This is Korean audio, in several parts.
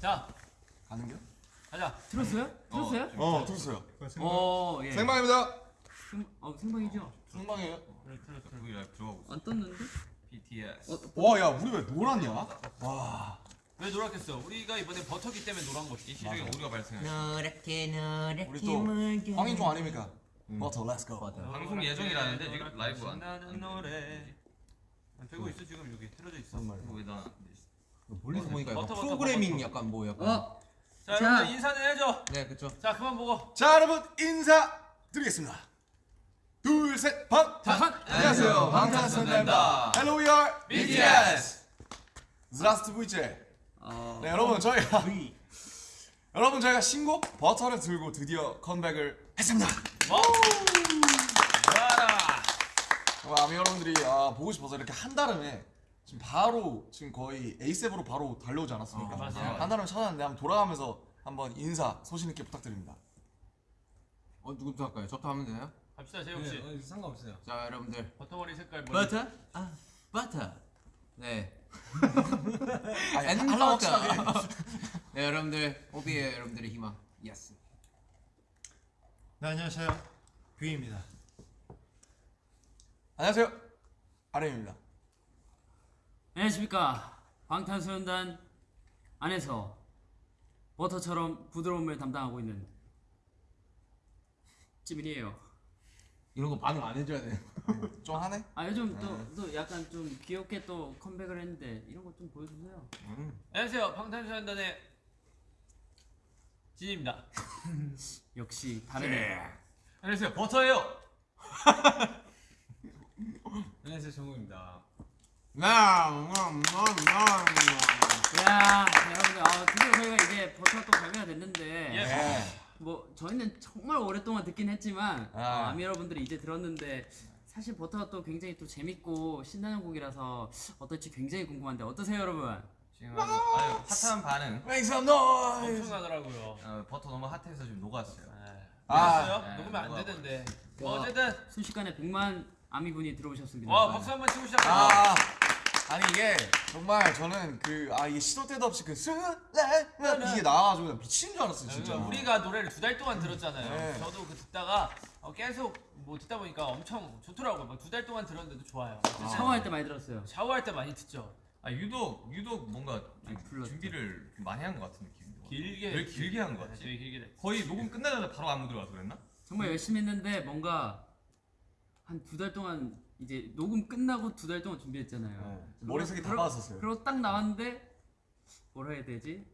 자 가는 겨? 가자. 들었어요? 들었어요? 어 들었어요. 어, 예. 생방입니다. 생, 어, 생방이죠? 생방이에요. V 라이브 들어가고 있어. 안 떴는데? BTS. 어, 와야 우리 왜 노랗냐? 와. 왜 노랗겠어? 우리가 이번에 버터기 때문에 노란 거지. 시중에 오류가 발생해. 노랗게 노랗게 우리 또 황인종 아닙니까? 버터 let's go. 방송 예정이라는데 지금 라이브 안 나는 노래. 되고 있어 지금 여기 틀어져 있어. 이거 왜나 멀리서 보니까 약간 버터, 버터, 프로그래밍 버터. 약간 뭐 약간 어, 자 자. 여러분들 인사는 해줘. 네 그쵸 자 그만 보고. 자 여러분 인사 드리겠습니다. 둘, 셋, 방. 반. 안녕하세요. 방탄소년단입니다. Hello, we are BTS. Здравствуйте. 어, 네, 여러분 저희가 여러분 저희가 신곡 버터를 들고 드디어 컴백을 했습니다. 와우. 와라. 어, 아미 여러분들이 아, 보고 싶어서 이렇게 한 달음에 지금 바로 지금 거의 ASAP으로 바로 달려오지 않았습니까? 어, 맞아요. 한 달음 찾았는데 한번 돌아가면서 한번 인사 소신 있게 부탁드립니다. 어 누구부터 할까요? 저부터 하면 되나요? 갑시다 재욱 씨. 네, 상관없어요. 자 여러분들 버터머리 색깔 머리. 버터? 아 버터 네 아니, 버터. 네 여러분들 오비의 여러분들의 희망 yes 네, 안녕하세요. 뷔입니다. 안녕하세요. RM입니다. 안녕하십니까. 방탄소년단 안에서 버터처럼 부드러움을 담당하고 있는 찌민이에요. 이런 거 반응 안 해줘야 돼 좀 하네? 아 요즘 또, 또 약간 좀 귀엽게 또 컴백을 했는데 이런 거 좀 보여주세요. 안녕하세요 방탄소년단의 진입니다. 역시 다르네. 안녕하세요 버터예요. 안녕하세요, 정우입니다. 야 여러분들 아, 드디어 저희가 이제 버터가 또 발매가 됐는데 예. 네. 뭐 저희는 정말 오랫동안 듣긴 했지만 아. 어, 아미 여러분들이 이제 들었는데 사실 버터가 또 굉장히 또 재밌고 신나는 곡이라서 어떨지 굉장히 궁금한데 어떠세요 여러분? 지금 아주, 핫한 반응. Make some noise. 엄청나더라고요. 어, 버터 너무 핫해서 지금 녹았어요. 아, 아, 네, 녹으면 안 녹아. 되는데. 그- 뭐 어쨌든 순식간에 100만 아미 분이 들어오셨습니다. 와 박수 한번 치고 시작하자. 아, 아니 이게 정말 저는 그 아 이게 시도 때도 없이 그 스레 이게 나와가지고 미친 줄 알았어요 진짜. 그러니까 우리가 노래를 두 달 동안 들었잖아요. 네. 저도 그 듣다가 어, 계속 뭐 듣다 보니까 엄청 좋더라고요. 두 달 동안 들었는데도 좋아요. 샤워할 때 많이 들었어요. 샤워할 때 많이 듣죠. 아 유독 유독 뭔가. 준비를 좀 많이 한 것 같은 느낌. 길게. 왜 길게 한것 네, 같지? 되게 길게 됐. 거의 녹음 끝나자마자 바로 안무 들어가서 그랬나? 정말 열심히 했는데 뭔가 한 두 달 동안 이제 녹음 끝나고 두 달 동안 준비했잖아요. 네. 머릿속에 다 빠졌었어요. 그리고 딱 나왔는데 뭐라 해야 되지?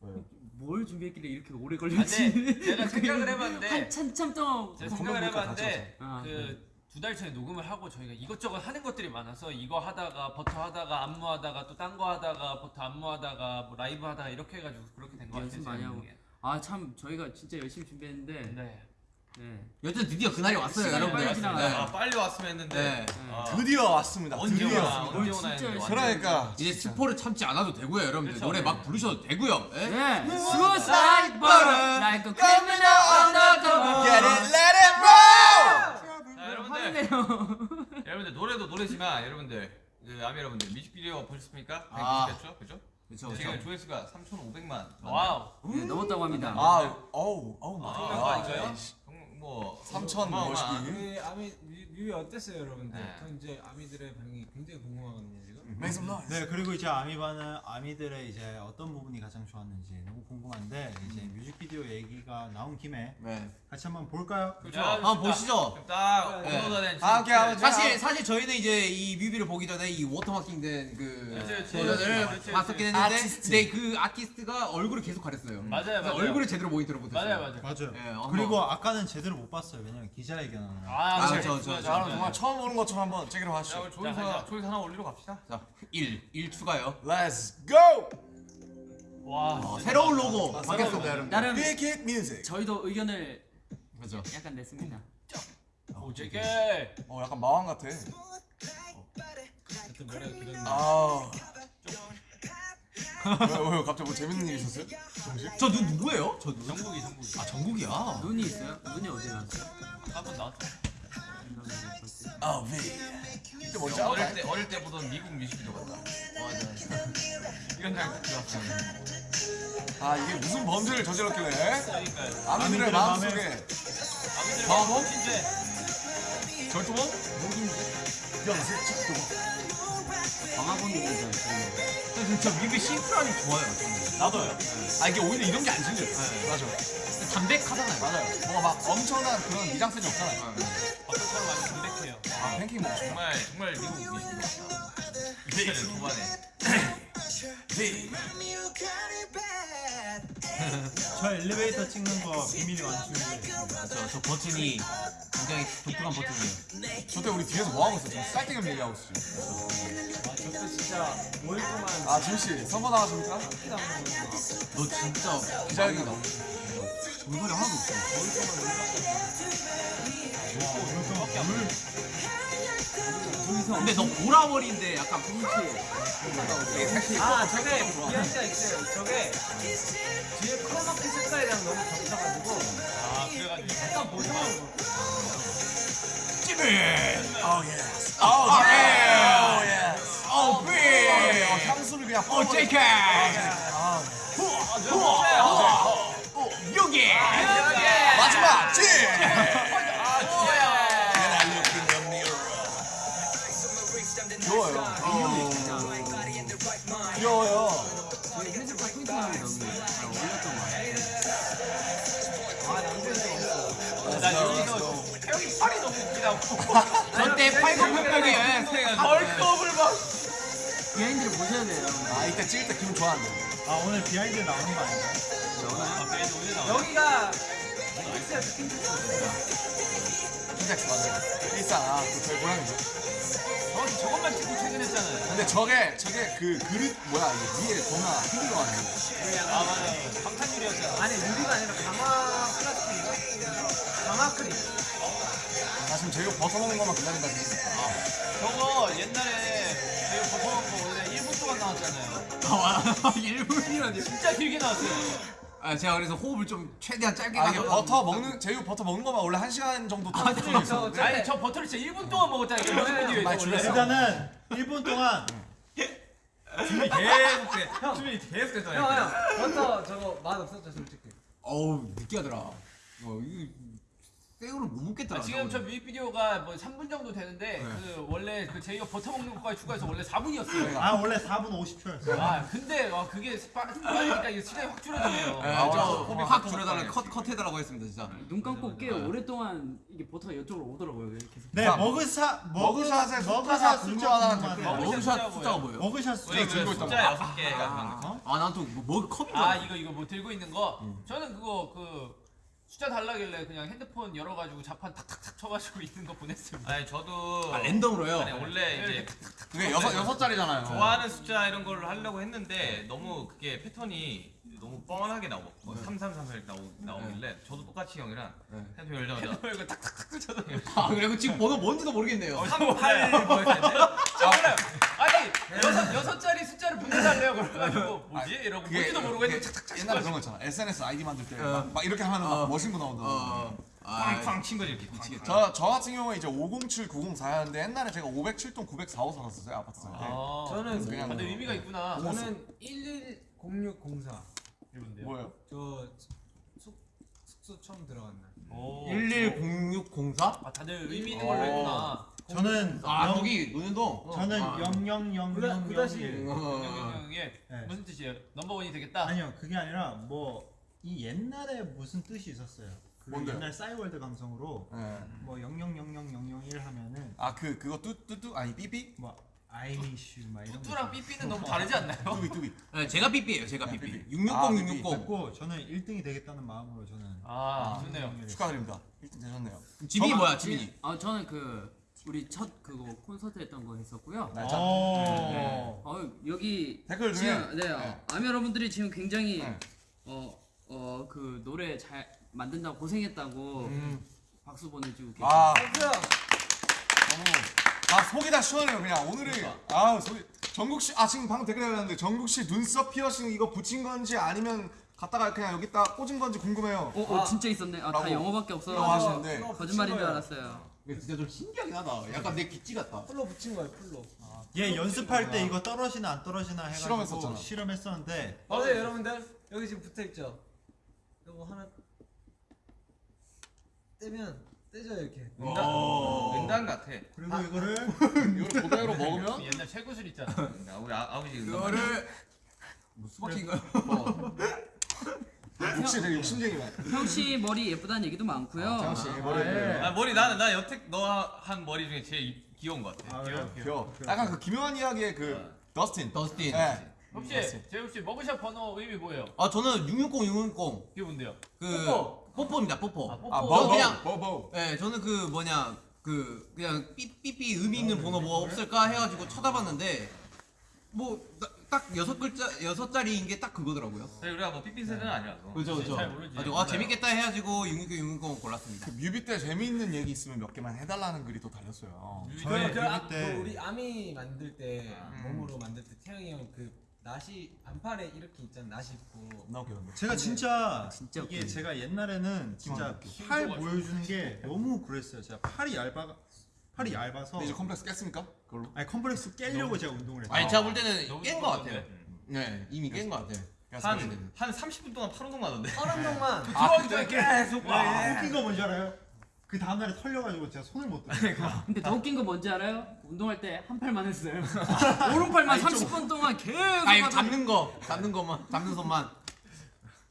왜요? 뭘 준비했길래 이렇게 오래 아, 걸렸지? 제가 생각을 해봤는데 한참 참 동안 제가 그 생각을 해봤는데 아, 그두 달 전에 녹음을 하고 저희가 이것저것 하는 것들이 많아서 이거 하다가 버터 하다가 안무 하다가 또 딴 거 하다가 버터 안무 하다가 뭐 라이브 하다가 이렇게 해가지고 그렇게 된 거 같아요. 연습 제가 많이 하고. 보기엔. 아참 저희가 진짜 열심히 준비했는데 네. 네. 여튼 드디어 그날이 왔어요 여러분들 빨리 지나가요. 아 빨리 왔으면 했는데. 네. 아, 드디어 왔습니다. 언제 드디어. 오나 언제 뭘 오나 했는데 그러니까 이제 스포를 참지 않아도 되고요 여러분들 그렇죠. 노래 막 부르셔도 되고요 예? 네. Suicide butter like a criminal undercover. Get it, let it roll. 자 여러분들 화내네요. 여러분들 노래도 노래지만 여러분들 그 아미 여러분들 뮤직비디오 보셨습니까? 아. 190죠, 그죠? 그쵸 그쵸 지금 조회수가 3,500만. Wow. 네, 넘었다고 합니다. 아, 어우, oh my 아, 거 아닌가요? God. 뭐 3천 어마어마한. 멋있기. 우리 아미 뮤- 뮤비 어땠어요, 여러분들? 네. 저 이제 아미들의 반응이 굉장히 궁금하거든요. Make some noise. 네 그리고 이제 아미반은 아미들의 이제 어떤 부분이 가장 좋았는지 너무 궁금한데 이제 뮤직비디오 얘기가 나온 김에 네. 같이 한번 볼까요? 그죠? 야, 한번 보시죠 딱 네. 업로드가 된 아, 오케이, 한번 사실 사실 저희는 이제 이 뮤비를 보기 전에 이 watermarking 된 그 그치, 그치. 버전을. 봤었긴 했는데 아티스트. 근데 그 아티스트가 얼굴을 계속 가렸어요. 맞아요, 그래서 맞아요. 얼굴을 제대로 모니터를 못했어요. 맞아요, 맞아요. 맞아요. 예, 그리고 아까는 제대로 못 봤어요. 왜냐면 기자회견을. 아, 아, 그래. 저, 저, 자, 그럼 정말 처음 보는 것처럼 한번 제기로 자, 하시죠. 자. 조회수 하나 올리러 갑시다. 자, 1, 1 추가요. Let's go. 와. 어, 진짜 새로운. 로고 아, 바뀌었습니다, 여러분. 나름 Big hit music. 저희도 의견을 그렇죠. 약간 냈습니다. 오, 제게. 어, 약간 마왕 같아. 길었는데. 아. 왜, 왜 갑자기 뭐 재밌는 일 있었어요? 정식? 저 누, 누구예요? 저 누구? 정국이, 정국이. 아, 정국이야. 눈이 있어요? 눈이 어디 나왔어요? 한번 나왔어. 아, V. 이때 뭔지 어릴 알아? 때 어릴 때 보던 미국 뮤직비디오 같다. 맞아. 이런 장 들었어요. 아 이게 무슨 범죄를 저질렀길래 그러니까요. 아미들의 마음속에 아미들? 마음 진짜 절도범? 방화범이잖아요. 진짜 뮤비 심플하니 좋아요. 나도요. 아 이게 오히려 이런 게안 질려요 맞아 담백하잖아요. 맞아요 뭐가 막 엄청난 그런 미장센이 없잖아요 사람 완전 담백해요. 아 팬케이크 먹고 정말 정말 미국 같다. 이때는 초반에. 저 엘리베이터 찍는 거 비밀이 완충돼. 저, 저 버튼이 굉장히 독특한 버튼이에요. 저때 우리 뒤에서 뭐 하고 있었죠? 쌀뜨기 얘기하고 있었죠 저도 진짜 5일 동안 아 지우씨 선거 나가십니까? 너 진짜 기자회견 물건이 하나도 없어. 근데 너 보라머리인데 약간 아 저게 비하인드가 있어요. 저게 뒤에 크로마키 색깔이랑 너무 겹쳐가지고 아 그래가지고 약간 모성한 거아 예! 어 삐! 어, 향수를 그냥 어, JK! 여기! 저때 팔굽혀펴기 bulk up을 막. behind를 보셔야 돼요. 아 이때 찍을 때 기분 좋았는데 아 오늘 behind 나오는 거 아닌가요? 아, 그래도 오늘 나와. 여기가 킨텍스 맞아요 일상 아 그 저희 고양이죠 저 저것만 찍고 퇴근했잖아요. 근데 저게 저게 그 그릇 뭐야 이게 위에 겁나 힘들어가지고 아 맞아요. 방탄유리였잖아. 아니 유리가 아니라 강화 플라스틱인가? 강화 크림 나 지금 제이홉 버터 먹는 것만 기다린다 지금 저거 옛날에 버터먹은 거 원래 1분 동안 나왔잖아요. 아, 일분이라니. 진짜 길게 나왔어요. 아, 제가 그래서 호흡을 좀 최대한 짧게 아 이게 가려고 버터 먹는 제이홉 버터 먹는 것만 원래 한 시간 정도 아, 텀이 저, 있어 저, 아니 저 버터를 진짜 1분 동안 먹었잖아요. 뮤직비디오에서 많이 원래. 줄였어. 일단은 1분 동안 준비 계속 돼. 준비 계속 형, 됐잖아요. 형, 버터 저거 맛 없었죠, 솔직히. 어우, 느끼하더라. 어, 이거 생으로 못 먹겠더라. 아, 지금 저. 뮤직비디오가 뭐 3분 정도 되는데 그 원래 그 제이가 버터 먹는 것까지 추가해서 원래 4분이었어요. 아 원래 4분 50초였어요. 아 근데 와 그게 빠- 빠르니까 이게 시간이 확 줄어드네요. 예, 아, 저 아, 확 아, 줄여달라, 아, 컷, 컷 해달라고 했습니다, 진짜. 눈 감고 꽤 오랫동안 이게 버터가 이쪽으로 오더라고요. 해서. 네 자, mugshot 숫자가 mugshot 궁금하다는 숫자 댓글. 아, 궁금하네요. mugshot 숫자가 뭐예요? mugshot 숫자 그 들고 있단 숫자 여섯 개가 만든 아, 난 또 뭐 컵이 아 이거 이거 뭐 들고 있는 거 저는 그거 그 숫자 달라길래 그냥 핸드폰 열어가지고 자판 탁탁탁 쳐가지고 있는 거 보냈습니다. 아니 저도 아, 랜덤으로요? 아니 원래 이제 그게 여섯 여섯 자리잖아요 좋아하는 숫자 이런 걸 하려고 했는데 너무 그게 패턴이 너무 뻔하게 나오고 뭐3334 이렇게 나오, 나오길래 저도 똑같이 형이랑 핸드폰 열자마자 이거 탁탁탁 쳐서 아, 그리고 지금 번호 뭔지도 모르겠네요. 38 뭐였는데 저 몰라요. 아니 여섯 여섯 자리 숫자를 분해달래요. 그래가지고 뭐지 이러고 그게- 뭔지도 했는데 탁탁탁 옛날에 그런 거 있잖아 SNS 아이디 만들 때 어. 막 이렇게 하면 막 어. 멋진 거 나온다 어, 아, 쾅쾅 친 거지 이렇게 쾅쾅. 저, 저 같은 경우에 이제 507, 904였는데 옛날에 제가 507동 904호 살았었어요 아파트 살 때. 아, 저는 그냥 뭐- 의미가 있구나. 저는 110604. 뭐예요? 저 숙, 숙소 처음 들어간 날. 오. 110604? 아 다들 의미 있는 걸로 했구나. 저는 아, 영- 거기 노년동? 저는 아. 00000 구다시. 어. 영영영의 네. 무슨 뜻이에요? 넘버원이 되겠다. 아니요 그게 아니라 뭐 이 옛날에 무슨 뜻이 있었어요. 그 뭔데요? 옛날 싸이월드 감성으로 네. 뭐000001 하면은 아그 그거 뚜뚜뚜 아니 삐삐? 뭐 아이리슈 막 이런 거 뚜뚜랑. 삐삐는 너무 다르지 않나요? 뚜비 뚜비. 네, 제가 삐삐예요, 제가 네, 삐삐. 삐삐. 660, 아, 660. 그랬고 저는 1등이 되겠다는 마음으로 저는 아 좋네요. 축하드립니다. 1등 되셨네요. 지민이 저만- 뭐야, 지민이? 아 저는 그 우리 첫 그거 콘서트 했던 거 했었고요. 날짜. 어. 어 여기 댓글 중에 지금 네, 네. 아미 여러분들이 지금 굉장히 네. 어어 그 노래 잘 만든다고 고생했다고 음. 박수 보내주고 계세요. 아! 너무 아 속이 다 시원해요 그냥 오늘이 아 속이 정국 씨아 지금 방금 댓글 달렸는데 정국 씨 눈썹 피어싱 이거 붙인 건지 아니면 갖다가 그냥 여기 다 꽂은 건지 궁금해요. 어, 어 진짜 있었네. 아 다 영어밖에 없어. 영어 하시는데. 이거 거짓말인 줄. 알았어요. 이게 진짜 좀 신기하긴 하다. 약간 내 기찌 같다. 풀로 붙인 거예요 풀로 얘 연습할 때 이거 떨어지나 안 떨어지나 해가지고 실험했었잖아. 실험했었는데 맞아요 여러분들 여기 지금 붙어 있죠 이거 하나 떼면 떼져요 이렇게 은단, 은단 같아. 그리고 이거를 이걸 그대로 먹으면 옛날 최구슬 있잖아. 아, 우리 아, 아버지 은단. 그거를 뭐 수박인가요? 욕심 되게 욕심쟁이만. 형씨 머리 예쁘다는 얘기도 많고요. 장씨 머리 예. 아, 머리 나는 나 여태 너 한 머리 중에 제일 이- 귀여운 것 같아. 아, 그래요? 귀여워. 약간 그 기묘한 이야기의 그 더스틴. 더스틴. 네. 혹시 재욱 씨 mugshot 번호 의미 뭐예요? 아 저는 660 660 이게 뭔데요? 그 뽀뽀. 뽀뽀입니다. 뽀뽀. 아, 뽀뽀. 아, 저 버버. 그냥- 버버. 네, 저는 그 뭐냐 그 그냥 삐삐삐 의미 있는 번호 뭐 없을까 해가지고 찾아봤는데 뭐 딱 여섯 글자 여섯 자리인 게 딱 그거더라고요. 사실 우리가 뭐 삐삐 세대는 아니라서. 그죠 그죠. 잘 모르지. 가지고 아 재밌겠다 해가지고 660 660 골랐습니다. 그 뮤비 때 재미있는 얘기 있으면 몇 개만 해달라는 글이 또 달렸어요. 저희 그, 아, 뮤비 때그 우리 아미 만들 때 음. 몸으로 만들 때 태영이 형 그 나시 안팔에 이렇게 있잖아 나시 입고 나 웃겼는데. 제가 진짜 진짜 이게 웃기네. 제가 옛날에는 진짜 팔 보여주는 게 너무 그랬어요. 제가 팔이 얇아 팔이 얇아서 근데 이제 컴플렉스 깼습니까? 그걸로? 아니 컴플렉스 깨려고 제가 운동을 했어요. 아니 제가 볼 때는 깬 거 같아요. 좋은데? 네 이미 깬 거 같아요. 한, 한 30분 동안 팔 운동 하던데. 얼음동만 들어가기 전에 계속 와 웃긴 거 뭔지 알아요? 그 다음날에 털려가지고 제가 손을 못 들어요. 근데 더 웃긴 거 뭔지 알아요? 운동할 때 한 팔만 했어요. 오른팔만 30분 동안 계속 아 하다가 잡는 거 잡는 거만 잡는 손만.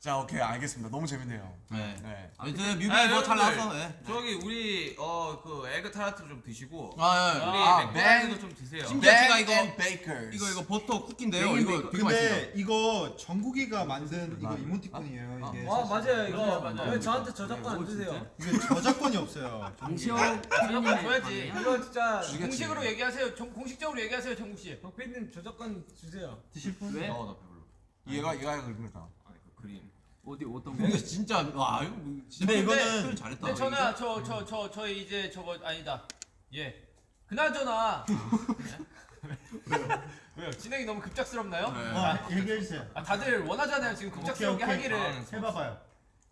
자 오케이 알겠습니다. 너무 재밌네요. 네. 네. 아무튼 뮤비 아, 뭐잘 여러분들, 나왔어. 네. 저기 우리 어그 에그 타르트 좀 드시고 아, 예. 우리 아, 맥도날드도 좀 드세요. 심지어 제가 이거 앤 베이커스. 이거 이거 버터 쿠키인데요. 이거 베이컨. 되게 맛있어요. 근데 이거 정국이가 만든 이거 이모티콘이에요. 이게 와 맞아요 이거 맞아요. 왜 저한테 저작권 안 주세요 이게 저작권이 없어요. 방시혁 저작권 줘야지. 이거 진짜 공식으로 얘기하세요. 정, 공식적으로 얘기하세요, 정국 씨. 덕빈님 저작권 주세요 드실 분? 왜? 어, 나 배불러. 얘가 얘가 그러니까. 아니 그 그림. 어디 어떤 거? 이거 진짜 와 이거 뭐 진짜 근데 표현 이거는 잘했다. 근데 저는 저저 저 저 이제 저거 아니다. 예. 그나저나 왜요? 왜요? 진행이 너무 급작스럽나요? 네. 아 얘기해 주세요. 아 다들 원하잖아요. 지금 급작스럽게 오케이, 오케이. 하기를. 아, 해봐봐요.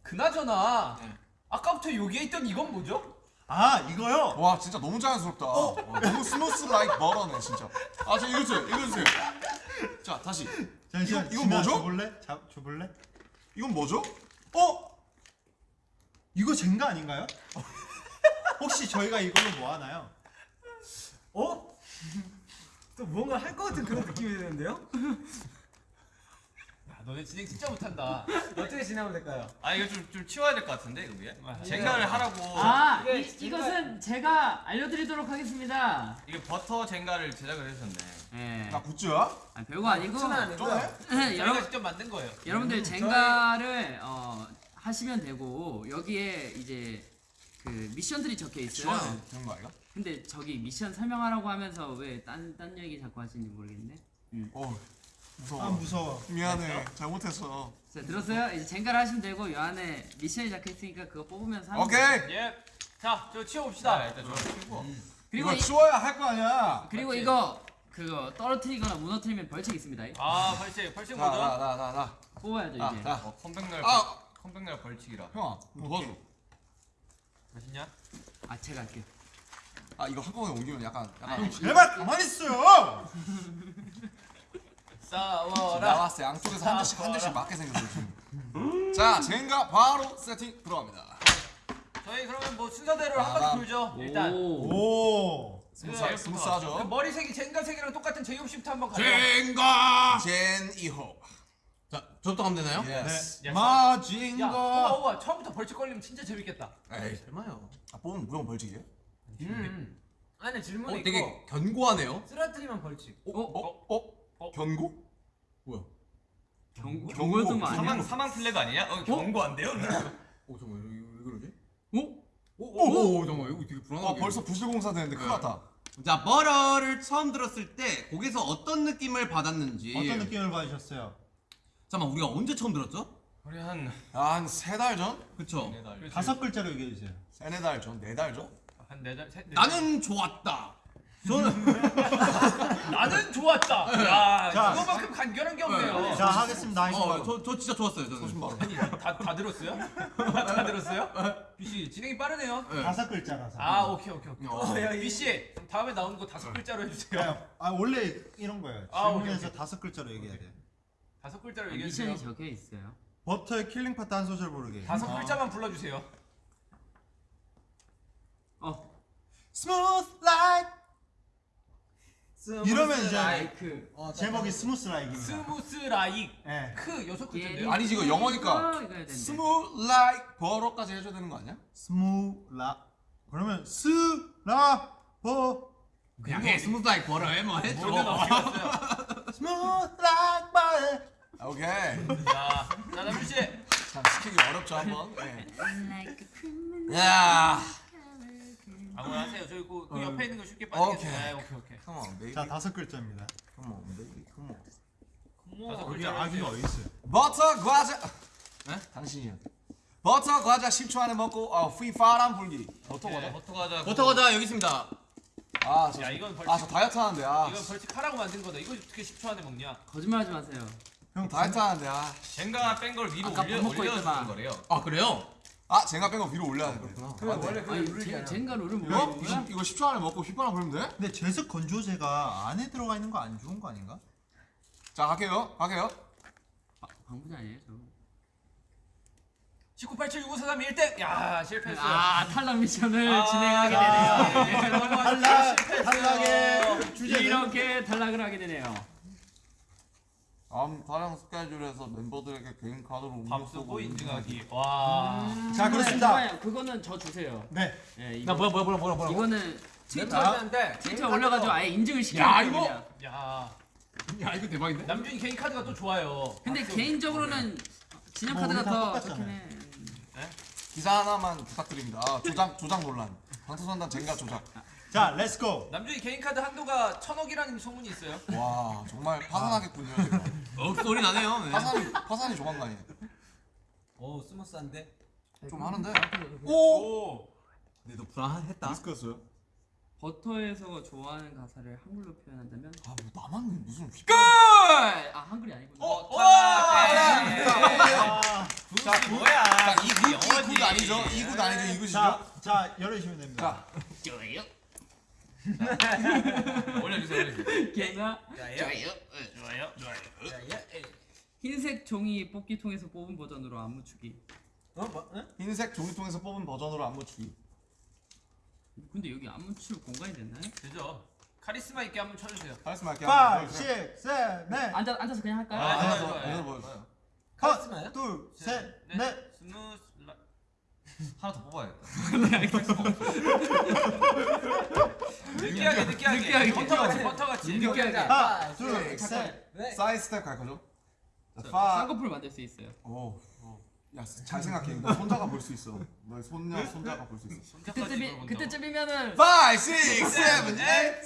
그나저나 네. 아까부터 여기에 있던 이건 뭐죠? 아 이거요? 와 진짜 너무 자연스럽다. 어, 너무 smooth like butter네 진짜. 아저 읽어주세요. 읽어주세요. 자 다시. 잠시만. 이거- 이거 뭐죠? 줘볼래? 자, 줘볼래? 이건 뭐죠? 어? 이거 젠가 아닌가요? 혹시 저희가 이걸로 뭐 하나요? 어? 또 뭔가 할 것 같은 그런 느낌이 드는데요? 야, 너네 진행 진짜 못한다. 어떻게 진행하면 될까요? 아 이거 좀 좀 치워야 될 것 같은데 이거 위에. 아, 젠가를 하라고. 아 이게 이, 이것은 제가 알려드리도록 하겠습니다. 이게 버터 젠가를 제작을 해주셨네. 예. 나 굿즈야? 아 별거 아니고 아니고요 저희가 여러분 직접 만든 거예요. 여러분들 젠가를 어, 하시면 되고 여기에 이제 그 미션들이 적혀 있어요. 되는 거 아이가? 근데 저기 미션 설명하라고 하면서 왜 딴 딴 얘기 자꾸 하시는지 모르겠네. 어 무서워. 아 무서워. 미안해. 잘못했어. 자 들었어요? 이제 젠가를 하시면 되고 이 안에 미션이 적혀 있으니까 그거 뽑으면서 하면 오케이. 예. 자, 저 치워 자 봅시다. 일단 저거 치우고. 그리고 이거 이, 치워야 할 거 아니야. 그리고 맞지? 이거 그거 떨어뜨리거나 무너뜨리면 벌칙 있습니다. 아, 벌칙. 벌칙 뭐죠? 자나나 나 나. 뽑아야죠 아, 이제. 자. 어 컴백날 아. 컴백날 벌칙이라. 형아 뭐 도와줘. 맛있냐? 아 제가 할게요. 아 이거 한꺼번에 옮기면 약간 약간 아니, 제발 가만히 있어요. 싸워라. 나왔어 양쪽에서 한 대씩 한 대씩 맞게 생겼어 지금. 자 젠가 바로 세팅 들어갑니다. 저희 그러면 뭐 순서대로 한 바퀴 돌죠. 일단 오. 오. 스무스 그 스무스하죠. 머리색이 젠가 색이랑 똑같은 제이홉 씨부터 한번 가요. 젠가. 젠 2호. 자 저부터 가면 되나요? Yes. 네. 야, 마징가. 호바 호바 처음부터 벌칙 걸리면 진짜 재밌겠다. 에이 설마요. 아 뽑으면 무조건 벌칙이에요? 음. 안에 질문이 어 있고 되게 견고하네요. 쓰러뜨리면 벌칙 어? 어? 어? 견고? 뭐야? 경 경고. 경고였던 거 아니야? 사망 사망 플래그 아니냐? 어 경고한데요? 오 잠깐 왜, 왜 그러지? 오? 오, 오, 잠깐 이거 되게 아 불안하게. 벌써 부실공사 되는데 큰일 났다. 자 버러를 처음 들었을 때 곡에서 어떤 느낌을 받았는지. 어떤 느낌을 받으셨어요? 잠깐 우리가 언제 처음 들었죠? 우리 한한 세 달 전? 그쵸? 네 달. 다섯 글자로 얘기해 주세요. 세네 달 전? 네 달 전? 한 네 달, 셋, 네 나는 좋았다. 저는 나는 좋았다. 야, 자. 이거만큼 간결한 게 없네요. 자 하겠습니다. 어, 저, 저 진짜 좋았어요. 저는. 소신발언. 아니, 다, 다 들었어요? 다 들었어요? 뷔 씨 진행이 빠르네요. 다섯 글자라서. 아, 오케이, 오케이, 오케이. 어. 뷔 씨 다음에 나오는 거 다섯 글자로 해주세요. 아 원래 이런 거예요. 아, 오케이, 질문에서 오케이. 다섯 글자로 얘기해야 돼. 다섯 글자로 아, 얘기해 주세요. 미션이 적혀 있어요. 버터의 killing 파트 한 소절 부르기. 다섯 글자만 불러주세요. 어. Smooth 라 이러면 이제 like. 제목이 Smooth Like입니다. Smooth like 예. 크 여섯 글자인데요. 아니지, 이거 영어니까. 어. Smooth like butter까지 해줘야 되는 거 아니야? 스무 라. 그러면 스라 버. 그냥 해. Smooth like butter 해. 뭐 해줘. Smooth like. 아, 오케이. 자, 자 남준 씨. 참 시키기 어렵죠 한번. 예. 야. 아무나 하세요. 저기 그, 그 옆에 있는 거 쉽게 오케이. 빠지겠어요. 오케이, 오케이. Come on, baby. 자 다섯 글자입니다. Come on, baby. Come on. 뭐, 다섯 글자로 아기가 해주세요. 어디 있어요? 버터 과자. 에? 당신이요. 버터 과자 10초 안에 먹고 어, 휘파람 불기. 버터 과자? 버터 과자. 버터 과자 여기 있습니다. 아, 저, 야, 이건 벌칙. 아, 저 다이어트 하는데. 아, 이건 벌칙 하라고 만든 거다. 이거 어떻게 10초 안에 먹냐? 거짓말하지 마세요. 형 다이어트 하는데. 아, 젠가 뺀걸 위로 아까 올려 먹고 올려주는 있더만. 거래요. 아 그래요? 아, 젠가 뺀 거 위로 올려야 되구나. 그래 원래 그 아니 룰이 제, 아니야. 젠가 룰은 이거, 뭐야? 이거, 이거 10초 안에 먹고 휘파람 불면 돼? 근데 제습 건조제가 안에 들어가 있는 거 안 좋은 거 아닌가? 자, 갈게요. 갈게요. 방부제 아니에요 저. 19876543 1등. 야, 실패했어요. 아 탈락 미션을 아, 진행하게 아, 되네요. 예, 넘어가시죠. 탈락! 탈락의 주제는 이렇게 탈락을 하게 되네요. 다음 촬영 스케줄에서 멤버들에게 개인 카드로 밥 쓰고 인증하기. 와. 자 그렇습니다. 잠깐만요. 그거는 저 주세요. 네. 예, 이거, 뭐야 뭐야 뭐야 뭐야 이거는 멤버들한테 트위터 올려가지고 아예 인증을 시켜요. 야, 이거! 그냥. 야. 야 이거 대박인데? 남준이 개인 카드가 또 좋아요. 근데 개인적으로는 진영 뭐 카드가 우리 다 더. 좋긴 해. 기사 하나만 부탁드립니다. 아, 조작 조작 논란. 방탄소년단 젠가 조작. 자 let's go. 남준이 개인 카드 한도가 천억이라는 소문이 있어요. 와 정말 파산하겠군요. 어 소리 나네요. 네. 파산이 파산이 조만간이에요. 오 스무스한데. 좀 하는데. 오. 근데 너 불안했다. 리스크였어요. 버터에서 좋아하는 가사를 한글로 표현한다면 아 뭐 나만 무슨 휘. 끝! 아 한글이 아니구나. 어, 네. 자, 뭐야? 자, 이 굿, 이굿 아니죠? 이굿 아니죠? 이 굿이죠? 자, 자 열어주시면 됩니다. 자? 올려주세요. 올려주세요. 걔가 좋아요. 좋아요. 흰색 종이 뽑기통에서 뽑은 버전으로 안무 추기. 어 뭐? 응? 흰색 종이통에서 뽑은 버전으로 안무 추기. 근데 여기 안무 출 공간이 됐나요? 되죠. 카리스마 있게 한번 춰주세요. 카리스마 할게요. 5, 6, 7, 8. 앉아 앉아서 그냥 할까요? 아, 좋아요, 더, 좋아요. 하나 더 보여줘요. 카리스마요? 둘, 셋, 네. 넷. Smooth 라... 하나 더 뽑아야겠다. 느끼하게 느끼하게. 느끼하게. 버터 같이 버터 같이. 느끼하게. 하나, 둘, 둘, 셋. 넷. 사이드 스텝 갈 거죠? 자, 쌍꺼풀 만들 수 있어요. 오, 야, 잘 생각해. 너 손자가 볼 수 있어. 너의 손녀, 손자가 볼 수 있어. 그때쯤이 그때쯤이면은 5, 6, 7, 8.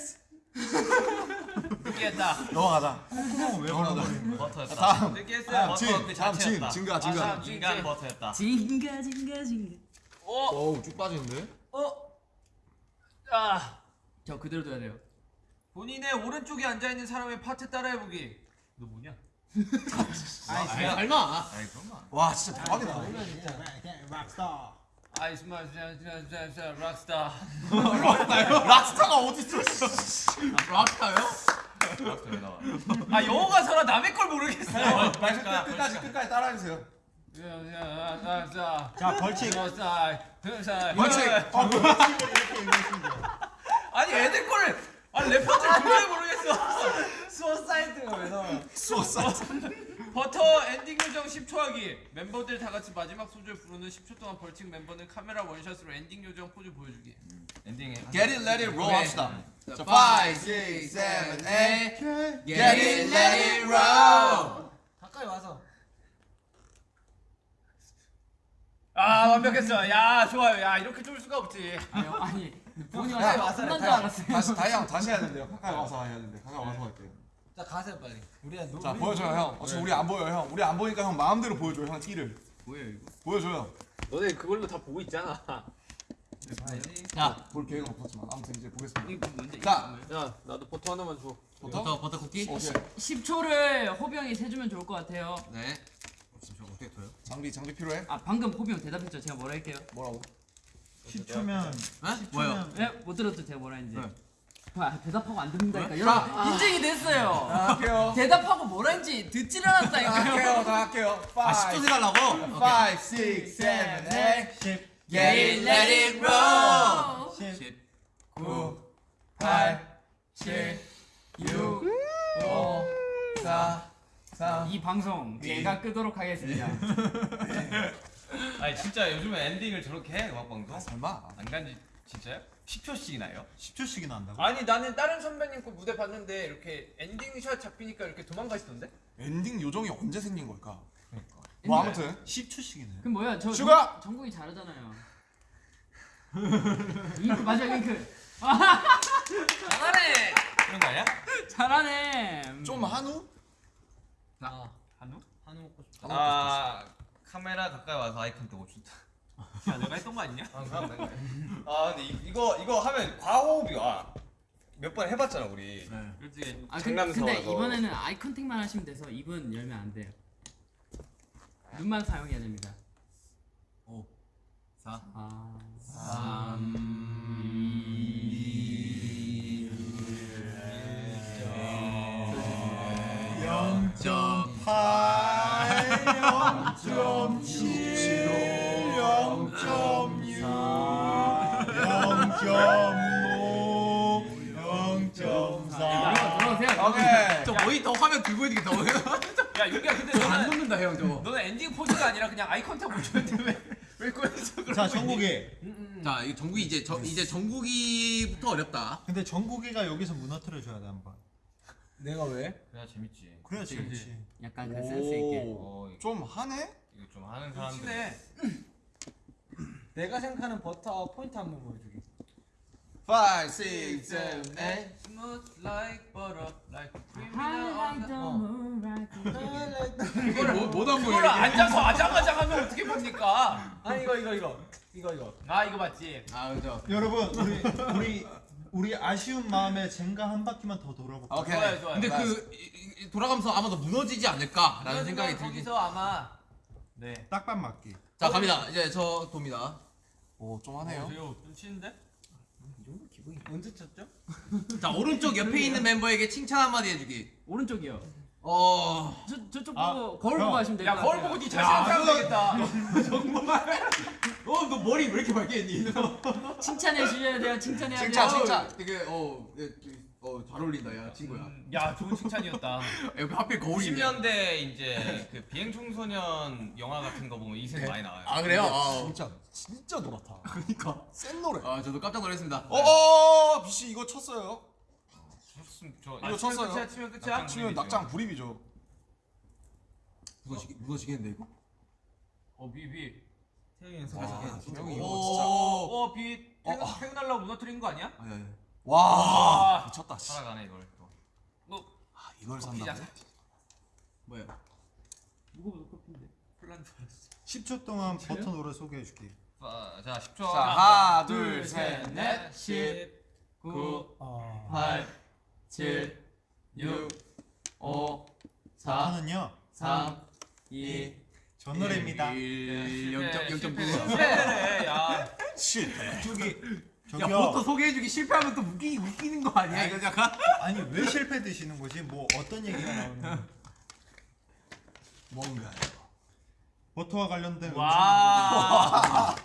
느끼했다. 넘어가자. 콧구멍 왜 벌어버리는 거야? 버터였다. 다음. 느끼했어요. 진, 버터 그 다음 진, 자체였다. 진가, 아, 진가. 버터였다. 징가 징가 징가. 오. 어우, 쭉 빠지는데? 어. 아. 저 그대로 둬야 돼요. 본인의 오른쪽에 앉아 있는 사람의 파트 따라해 보기. 너 뭐냐? 아 닮아. 아이 그만. 와, 진짜 대박이다. 락스타. 아이스마 샤샤샤 락스타. 락스타가 어딨어? 락타요? 버터 왜 나와? 아 영어 가서라 남의 걸 모르겠어. 그러니까 끝까지, 끝까지 따라해 주세요. 자 벌칙. 벌칙. 어, 뭐 이렇게 읽으시면 돼요. 아니 애들 거를 아 래퍼들 도저히 모르겠어. Suicide가 왜 나와? Suicide. 버터 엔딩 요정 10초 하기. 멤버들 다 같이 마지막 소절 부르는 10초 동안 벌칙 멤버는 카메라 원샷으로 엔딩 요정 포즈 보여주기. 엔딩에 Get it, let it roll 합시다. 자, 5, 6, 7, 8. Get it, let it roll. 가까이 와서. 아 완벽했어. 야 좋아요. 야 이렇게 좋을 수가 없지. 아니 본이 야, 와서 와서 끝난 줄 알았어요. 다시, 다이 형 다시 해야 된대요. 가까이 와서 해야 된대. 가까이 와서 할게요. 자 가세요 빨리. 우리가 노. 자, 보여줘요, 형. 어차피 우리 안 보여요, 형. 우리 안 보니까 형 마음대로 보여줘요, 형 티를. 뭐예요 이거? 보여줘요. 너네 그걸로 다 보고 있잖아. 자 볼 계획은 없었지만 아무튼 이제 보겠습니다. 이거 뭔데? 자. 야 나도 버터 하나만 줘. 버터 버터 쿠키 오케이. 10 초를 호병이 세주면 좋을 것 같아요. 네저 어떻게 둬요? 장비 장비 필요해? 아 방금 호병 대답했죠. 제가 뭐라 할게요. 뭐라고? 10초면 에? 뭐요? 네? 못 들었죠. 제가 뭐라 했는지. 네. 아, 대답하고 안 듣는다니까. 여러분 인증이 됐어요. 할게요. 대답하고 뭐라 했는지 듣질 않았다니까요. 할게요. 다 할게요. 아 10초 세달라고? 5, 6, 7, 8 10, Get it, let it roll 10, 9 8 7 6 5 4 3 이 방송 제가 끄도록 하겠습니다. 아니 진짜 요즘에 엔딩을 저렇게 해 음악 방송? 설마 안 간지 진짜요? 10초씩이나 해요? 10초씩이나 한다고? 아니 나는 다른 선배님 거 무대 봤는데 이렇게 엔딩 샷 잡히니까 이렇게 도망가시던데? 엔딩 요정이 언제 생긴 걸까? 뭐 아무튼 10초씩이네 그럼 뭐야? 저 슈가! 정- 정국이 잘하잖아요. 잉크 맞아 잉크. 잘하네. 그런 거 아니야? 잘하네. 좀 한우? 한우? 한우 먹고 싶다. 아 카메라 가까이 와서 아이콘 뜨고 준다 야 내가 했던 거 아니냐? 아 그럼 된 거야 아 근데 이, 이거 이거 하면 과호흡이 와 몇 번 해봤잖아 우리 그렇지. 아 근, 장난스러워서. 근데 이번에는 아이 컨택만 하시면 돼서 입은 열면 안 돼요. 눈만 사용해야 됩니다. 4 아. 점8 0.7 저 모니터 화면 들고 있는 게 너무 야 윤기야 근데 안 녹는다 형 저거. 너는 엔딩 포즈가 아니라 그냥 eye contact 못했는데 왜 왜 꼬여서 그런 자? 정국이. 자 이거 정국이 이제 저, 이제 정국이부터 어렵다. 근데 정국이가 여기서 무너뜨려 줘야 돼 한번. 내가 왜? 그래야 재밌지 그래야 재밌지 약간 그 센스 있게. 어 이거 좀 하네? 이거 좀 하는 사람들 친해. 내가 생각하는 버터 포인트 한번 보여주기. 5, 6, 7, 8 Smooth like butter, like cream Highlight the. 이게 뭐, 뭐다 그걸 앉아서 아장아장 하면 어떻게 봅니까? 아 이거 이거 이거 이거 이거. 아 이거 맞지? 아 그죠 여러분 우리 우리 우리 아쉬운 마음에 젠가 한 바퀴만 더 돌아볼까? 오케이 좋아요 좋아요. 근데 그 이- 이- 돌아가면서 아마도 무너지지 않을까라는 생각이 들긴 거기서 아마 네. 딱밤 맞기 자 갑니다 이제 저 돕니다 오좀 하네요 이거 좀 치는데? 언제 쳤죠? 자 오른쪽 옆에 있는 멤버에게 칭찬 한마디 해주기 오른쪽이요. 어 저 저쪽 아, 보고 거울 형. 보고 하시면 될것 야 같아요. 거울 보고 네 자신한테 하면 되겠다. 어, 너 머리 왜 이렇게 밝게 했니? 칭찬해 주셔야 돼요. 칭찬해야 돼요. 칭찬, 칭찬. 되게 어, 예, 어, 잘 어울린다, 야 친구야. 음, 야 좋은 칭찬이었다. 옆에 하필 거울이네. 90년대 이제 그 비행 청소년 영화 같은 거 보면 이색 많이 나와요 아 그래요? 아, 진짜 진짜 노랗다 그러니까. 센 노래 아 저도 깜짝 놀랐습니다. 어어 비씨 이거 쳤어요 쳤음 저 이거 쳤어요. 끝이야 치면 끝이야. 낙장 치면 낙장 불입이죠 무너지겠 무너지겠는데 이거? 어 비, 비. 태경이 연습. 와 형이 이거 오. 진짜 어 비. 어, 퇴근, 어. 퇴근하려고 무너뜨린 거 아니야? 아니 아니. 와 아. 미쳤다 씨. 살아가네 이걸 또 너 아, 이걸 커피잖아. 산다고? 뭐야? 무거워서 커피인데. 플란 줄 알았어. 10초 동안 버터 노래 소개해 줄게 자, 자 10초 자 하나 둘 셋 넷 10, 9, 어... 8, 7, 6, 5, 4, 버터는요 3, 2, 전 노래입니다 1 실패, 0.0.9. 실패래. 야. 실패 저기 야 저기요 버터 소개해주기 실패하면 또 웃기 웃기는 거 아니야 이거 약간? 아니 왜 실패 드시는 거지? 뭐 어떤 얘기가 나오는 거야? 뭔가 버터와 관련된 와.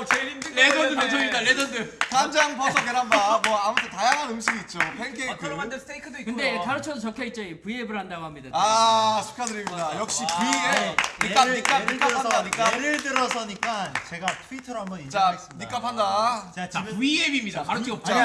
와우 제일 힘든 거 레전드 했네. 배송입니다 레전드. 간장 버섯 계란밥 뭐 아무튼 다양한 음식이 있죠 팬케이크 버터로 만든 스테이크도 있고요. 근데 가르쳐서 적혀 있죠. V앱을 한다고 합니다. 아 축하드립니다 역시 V에 니값 예를, 니값 예를 니값 한다 니값 예를 들어서니까 제가 트위터로 한번 자 인정하겠습니다 니값 한다 자 자 V앱입니다. 가르치고 아니,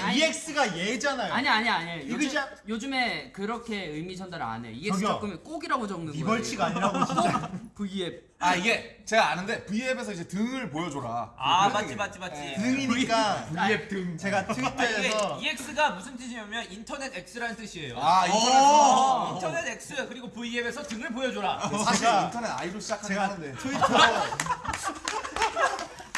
아니, V앱 EX가 얘잖아요 아니 아니 아니. 요즘, 요즘에 그렇게 의미 전달 안 해. EX. 적으면 꼭이라고 적는 거예요. 네 벌칙 아니라고 진짜 V앱. 아 이게 제가 아는데 V앱에서 이제 등을 보여줘라 아 그런 맞지. 맞지 맞지. 네. 등이니까 V앱 등. 제가 아, 이게 트위터에서 EX가 무슨 뜻이냐면 인터넷 X라는 뜻이에요. 아 인터넷 오. 인터넷 X 그리고 V앱에서 등을 보여줘라. 사실 인터넷 아이돌 시작하긴 제가 하는데 트위터로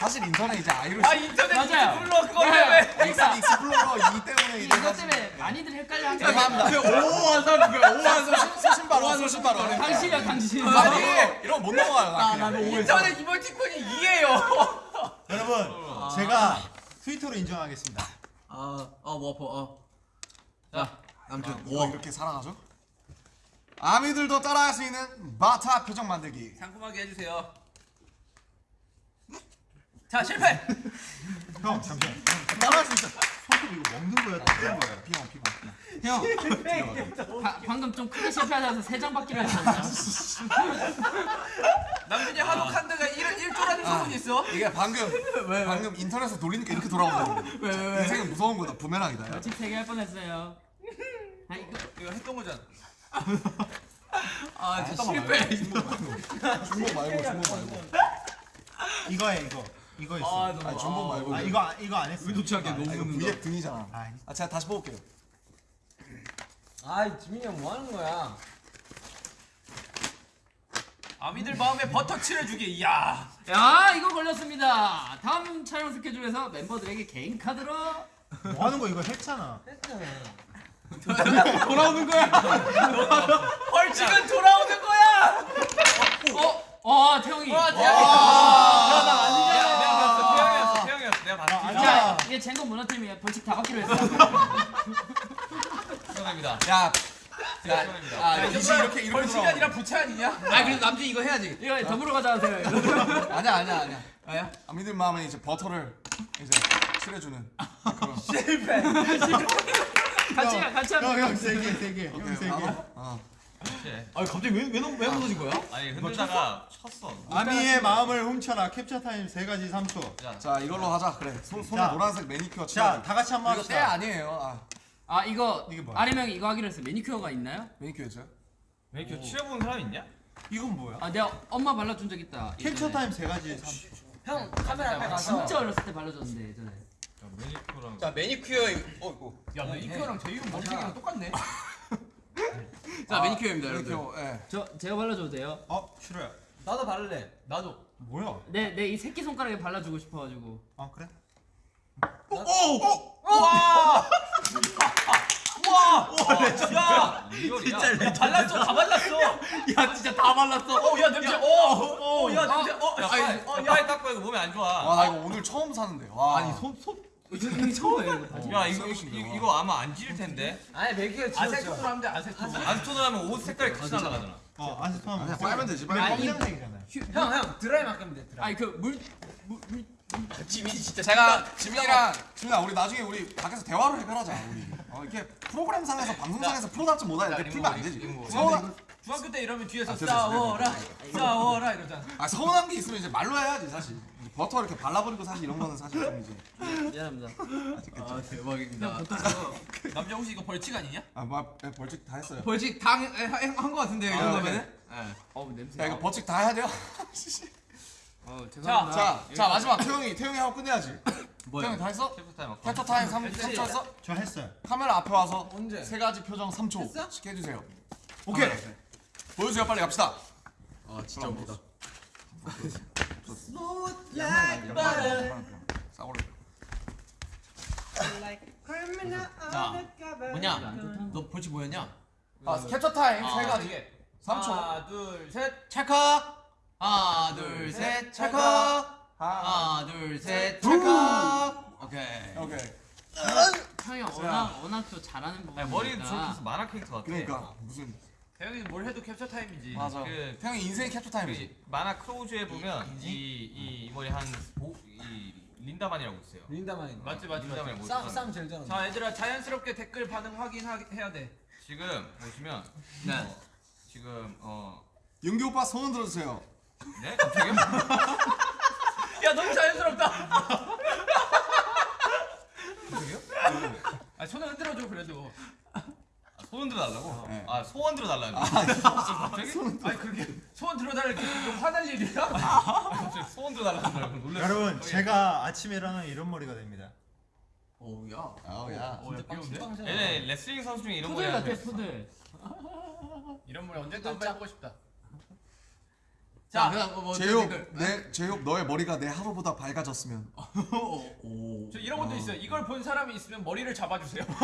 사실 인터넷 이제 아이로 아 인터넷 맞아요. 불러 그걸 네. 왜? 그러니까 익스플로러 2 때문에 이제 사실- 때문에 많이들 헷갈려 한 죄송합니다. 거예요. 오한 사람 그 오한 사람 소신 바로 소신 바로 당신이야 당신. 아니 이런 거못 넘어가요 나 그냥. 인터넷 이모티콘이 이해요. 여러분 제가 트위터로 인정하겠습니다. 아어뭐 아파 어. 자 아무튼 이거 와 이렇게 살아가죠? 아미들도 따라할 수 있는 바타 표정 만들기 상큼하게 해주세요. 자 실패. 형 잠시만. 따라할 수 있어 손톱 이거 먹는 거야? 뜯는 거야? 피곤 피곤 형 바, 방금 좀 크게 실패하셔서 세장 받기로 했거든요. 남준이 한옥 한드가 1, 1조라는 소문이 있어. 이게 방금 방금 인터넷에서 돌리니까 이렇게 돌아오거든요 인생은 무서운 거다 부메랑이다 야. 벌칙 세개 할 뻔했어요. 아 이거 이거 했던 거잖아. 아 진짜 실패 중복 말고 중복 말고 이거에 이거 이거 있어. 아니 중복 말고 아 이거 안- 이거 안 했어. 의도치 않게 아, 이거 너무 V앱 등이잖아 아, 아 제가 다시 뽑을게요 아 지민이 형 뭐 하는 거야? 아미들 마음에 버터 칠해주기. 이야. 야 이거 걸렸습니다. 다음 촬영 스케줄에서 멤버들에게 개인 카드로 뭐 하는 거 이거 했잖아. 돌아오는 거야 벌칙은 돌아오는 거야. 어? 어 태영이. 와 대박이다. 내가 봤 이게 젠건 문화팀이에요. 벌칙 다 받기로 했어요. 축하드립니다 야 축하드립니다 아, 이지 이렇게 이렇게 벌칙이 아니라 부채 아니냐? 아 그래도 남준 이거 해야지 이거 더불어 가자 하세요. 아니야 아니야 아니야 아야 아미들 마음에 이제 버터를 이제 칠해주는 그런 같이 가 같이 하면. 형형세개세개형 세 개. 어. 네. 아 갑자기 왜왜 왜 무너진 거야 아니 흔들다가 쳤어 아미의 마음을 훔쳐라 캡처 타임 세 가지 3초. 자자 이걸로 하자 그래 손, 손에 자. 노란색 매니큐어 자, 칠하고 다 같이 한번 이거 때 합시다. 아니에요 아 아 이거 이게 뭐야? 아림 형이 이거 하기로 했어. 매니큐어가 있나요? 매니큐어죠 왜 이렇게 칠해본 사람 있냐? 이건 뭐야? 아 내가 엄마 발라준 적 있다. 캡처 예전에. 타임 세 가지 3초. 형 카메라 앞에 가서 진짜 어렸을 때 발라줬는데 예전에. 자 매니큐어랑 자 매니큐어 이거 어 이거 야 매니큐어랑 제 이름 머리색이랑 똑같네. 자 매니큐어입니다 여러분들 예저 제가 발라줘도 돼요? 어 싫어요. 나도 바를래. 나도. 뭐야? 내 내 이 새끼 손가락에 발라주고 싶어가지고. 아 그래? 야 진짜 발랐어 다 발랐어. 야 진짜 다 발랐어 어야 냄새. 어어야 냄새. 야 어. 빨리 야, 어, 빨리 닦고 이거 몸에 안 좋아 와나 이거 오늘 처음 사는데 와 아니 손손 형이 처음이에요 이거 바지 야 이거 이거, 쓰레기인데, 이거, 와. 이거 아마 안 지릴 텐데 아니 맥기가 아세톤으로. 하면 돼 아세톤. 안스톤을 하면 옷 색깔이 같이 날아가잖아 어 아시토만 아니야 빨면 되지 빨면 아니, 검정색이잖아요. 형형 드라이 맡기면 돼. 드라이. 아니 그물 지민이 진짜 제가 지민이랑 지민아 우리 나중에 우리 밖에서 대화로 해결하자 우리 어, 이렇게 프로그램상에서 방송상에서 프로답지 못하는데 자, 풀면 안 이거 되지 이거 서운한, 중학교 때 이러면 뒤에서 아, 싸워라 싸워라 이러잖아. 아, 서운한 게 있으면 이제 말로 해야지 사실 버터 이렇게 발라버리고 사실 이런 거는 사실 좀 이제 미안합니다. 아 대박입니다 남자 혹시 이거 벌칙 아니냐? 아 뭐, 예, 벌칙 다 했어요 벌칙 다한거 같은데 이 아, 정도면은 어우 냄새. 야 이거 벌칙 다 해야 돼요 어 자, 죄송합니다. 자, 자 마지막 태형이 태형이 하고 끝내야지 뭐야 태형이 다 했어? 캡처 타임 캡처 타임 3, 3초 했어? 저 했어요. 카메라 앞에 와서 언제? 세 가지 표정 3초 했어? 씩 해주세요 오케이 보여주세요. 빨리 갑시다. 아 진짜 웃기다. 자 뭐냐? 너 벌칙 뭐였냐? 아 캡처 타임 아, 세 가지 이게. 3초. 하나 둘 셋. 찰칵 하나 둘셋. 찰칵 하나 둘셋. 찰칵 오케이. 오케이. 형이 워낙 워낙 또 잘하는 부분. 머리도 저렇게 해서 만화 캐릭터 같아. 그러니까. 무슨 태형이는 뭘 해도 캡처 타임이지. 맞아 그- 태형이 인생의 캡처 타임이지 그 만화 크로우즈에 보면 이, 이, 이 머리 한이 린다만이라고 있어요 린다만이. 맞지 맞지 맞지. 린다만이 뭐 쌈, 쌈 제일 잘한다. 자 얘들아 자연스럽게 댓글 반응 확인해야 돼. 지금 보시면 네 어, 지금 어 윤기 오빠 소원 들어주세요 네? 갑자기요? 야 너무 자연스럽다. 아 손을 흔들어줘 그래도. 아, 소원 들어달라고? 네. 아 소원 들어달라는 거 갑자기? 아니 그렇게 소원 들어달라고 이렇게 화날 일이야? 갑자기 소원 들어달라는 놀랐어 여러분 제가 아침에 일어나면 이런 머리가 됩니다. 오우야 아우야 어, 야, 귀여운데? 얘네 레슬링 선수 중에 이런 머리 같아 푸들. 이런 말 언제든 한번 해보고 싶다. 자, 그다음 뭐 제육 댓글. 내 제육 너의 머리가 내 하루보다 밝아졌으면. 오. 저 이런 것도 있어요. 이걸 본 사람이 있으면 머리를 잡아주세요.